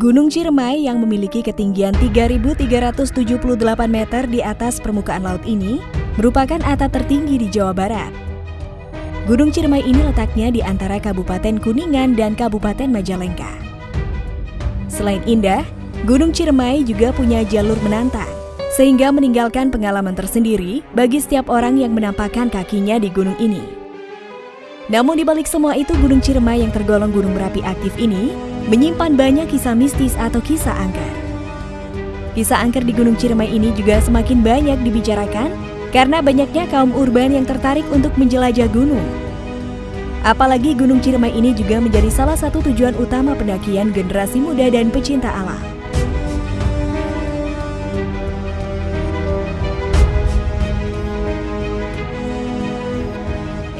Gunung Ciremai yang memiliki ketinggian 3.378 meter di atas permukaan laut ini merupakan atap tertinggi di Jawa Barat. Gunung Ciremai ini letaknya di antara Kabupaten Kuningan dan Kabupaten Majalengka. Selain indah, Gunung Ciremai juga punya jalur menantang, sehingga meninggalkan pengalaman tersendiri bagi setiap orang yang menampakkan kakinya di gunung ini. Namun di balik semua itu, Gunung Ciremai yang tergolong gunung berapi aktif ini menyimpan banyak kisah mistis atau kisah angker. Kisah angker di Gunung Ciremai ini juga semakin banyak dibicarakan karena banyaknya kaum urban yang tertarik untuk menjelajah gunung. Apalagi Gunung Ciremai ini juga menjadi salah satu tujuan utama pendakian generasi muda dan pecinta alam.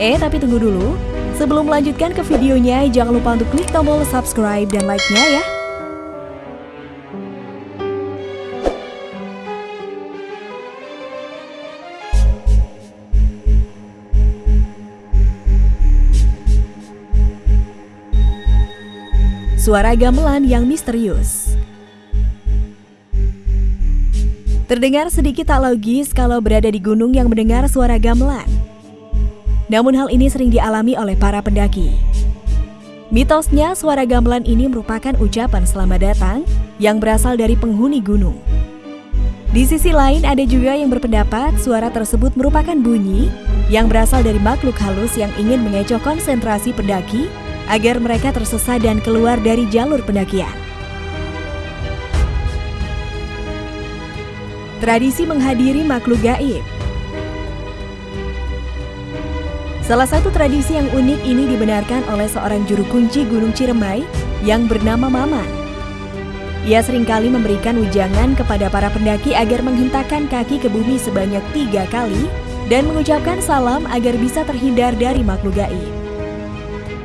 Eh, tapi tunggu dulu. Sebelum melanjutkan ke videonya, jangan lupa untuk klik tombol subscribe dan like-nya ya. Suara gamelan yang misterius Terdengar sedikit tak logis kalau berada di gunung yang mendengar suara gamelan. Namun hal ini sering dialami oleh para pendaki. Mitosnya suara gamelan ini merupakan ucapan selamat datang yang berasal dari penghuni gunung. Di sisi lain ada juga yang berpendapat suara tersebut merupakan bunyi yang berasal dari makhluk halus yang ingin mengecoh konsentrasi pendaki agar mereka tersesat dan keluar dari jalur pendakian. Tradisi menghadiri makhluk gaib Salah satu tradisi yang unik ini dibenarkan oleh seorang juru kunci Gunung Ciremai yang bernama Maman. Ia sering kali memberikan ujangan kepada para pendaki agar menghentakkan kaki ke bumi sebanyak tiga kali dan mengucapkan salam agar bisa terhindar dari makhluk gaib.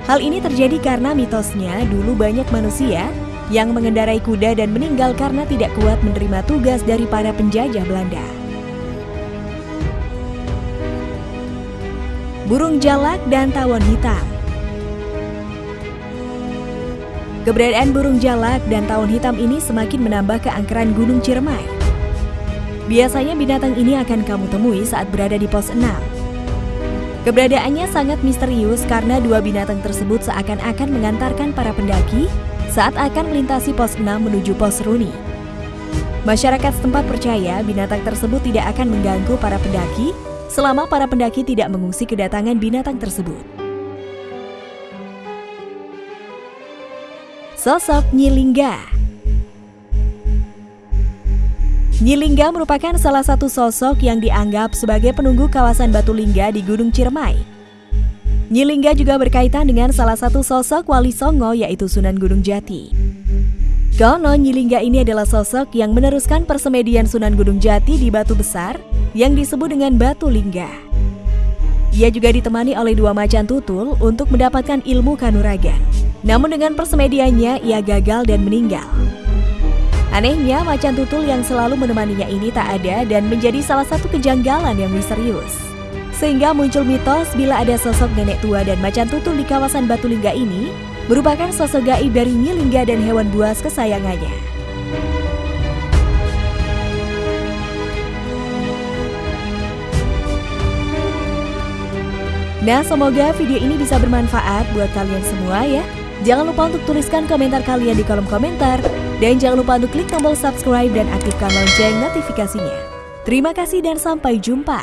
Hal ini terjadi karena mitosnya dulu banyak manusia yang mengendarai kuda dan meninggal karena tidak kuat menerima tugas dari para penjajah Belanda. Burung jalak, dan tawon hitam. Keberadaan burung jalak dan tawon hitam ini semakin menambah keangkeran Gunung Ciremai. Biasanya binatang ini akan kamu temui saat berada di pos 6. Keberadaannya sangat misterius karena dua binatang tersebut seakan-akan mengantarkan para pendaki saat akan melintasi pos 6 menuju pos Runi. Masyarakat setempat percaya binatang tersebut tidak akan mengganggu para pendaki selama para pendaki tidak mengungsi kedatangan binatang tersebut. Sosok Nyilingga Nyilingga merupakan salah satu sosok yang dianggap sebagai penunggu kawasan Batu Lingga di Gunung Ciremai. Nyilingga juga berkaitan dengan salah satu sosok Wali Songo yaitu Sunan Gunung Jati. Konon Nyilingga ini adalah sosok yang meneruskan persemedian Sunan Gunung Jati di Batu Besar yang disebut dengan batu lingga. Ia juga ditemani oleh dua macan tutul untuk mendapatkan ilmu kanuragan. Namun dengan persemediannya, ia gagal dan meninggal. Anehnya, macan tutul yang selalu menemaninya ini tak ada dan menjadi salah satu kejanggalan yang misterius. Sehingga muncul mitos bila ada sosok nenek tua dan macan tutul di kawasan Batu Lingga ini merupakan sosok gaib dari Nyilingga dan hewan buas kesayangannya. Nah, semoga video ini bisa bermanfaat buat kalian semua ya. Jangan lupa untuk tuliskan komentar kalian di kolom komentar. Dan jangan lupa untuk klik tombol subscribe dan aktifkan lonceng notifikasinya. Terima kasih dan sampai jumpa.